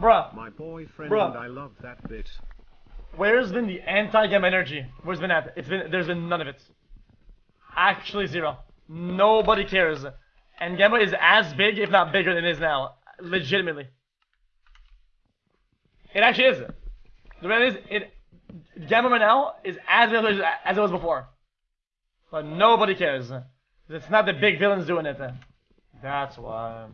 Bruh, My boyfriend Bruh. and I love that bit. where's been the anti-gam energy? Where's been that? It's been, there's been none of it. Actually zero. Nobody cares. And Gamma is as big, if not bigger than it is now. Legitimately. It actually is. The reality is, it, Gamma right now is as big as as it was before. But nobody cares. It's not the big villains doing it. That's why.